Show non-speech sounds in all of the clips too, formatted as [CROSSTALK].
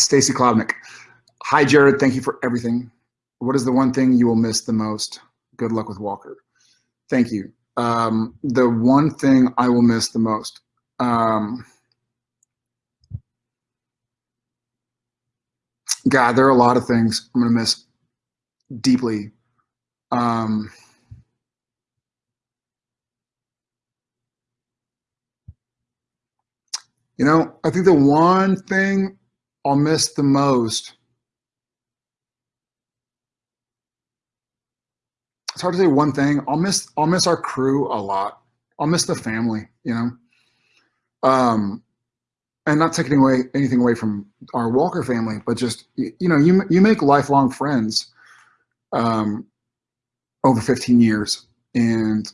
Stacy Klobnik. Hi, Jared. Thank you for everything. What is the one thing you will miss the most? Good luck with Walker. Thank you. Um, the one thing I will miss the most. Um, God, there are a lot of things I'm going to miss deeply. Um, you know, I think the one thing I'll miss the most. It's hard to say one thing. I'll miss I'll miss our crew a lot. I'll miss the family, you know. Um, and not taking away anything away from our Walker family, but just you know, you you make lifelong friends um, over 15 years, and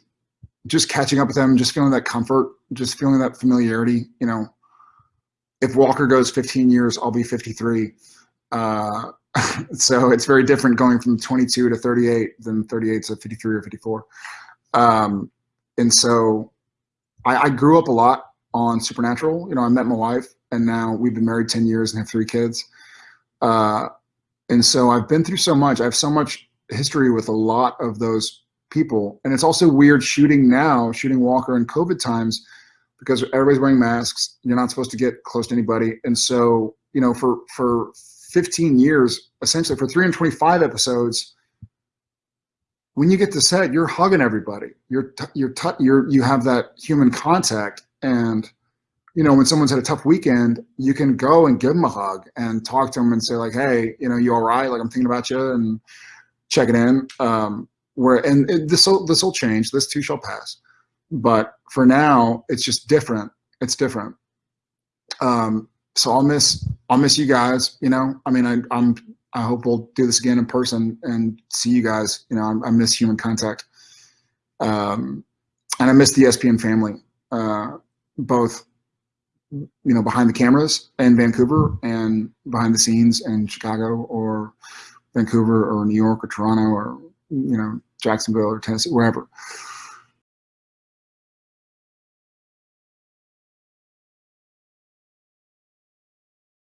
just catching up with them, just feeling that comfort, just feeling that familiarity. You know, if Walker goes 15 years, I'll be 53. Uh, [LAUGHS] so it's very different going from 22 to 38 than 38 to 53 or 54. Um, and so I, I grew up a lot on Supernatural. You know, I met my wife, and now we've been married 10 years and have three kids. Uh, and so I've been through so much. I have so much history with a lot of those people. And it's also weird shooting now, shooting Walker in COVID times, because everybody's wearing masks. You're not supposed to get close to anybody. And so, you know, for for 15 years, essentially for 325 episodes, when you get to set, you're hugging everybody. You're you're you're you have that human contact, and you know when someone's had a tough weekend, you can go and give them a hug and talk to them and say like, hey, you know, you all right? Like I'm thinking about you and check it in. Um, where and it, this will this will change. This too shall pass. But for now, it's just different. It's different. Um, so I'll miss I'll miss you guys. You know, I mean, I, I'm I hope we'll do this again in person and see you guys. You know, I, I miss human contact, um, and I miss the SPN family, uh, both you know behind the cameras in Vancouver and behind the scenes in Chicago or Vancouver or New York or Toronto or you know Jacksonville or Tennessee, wherever.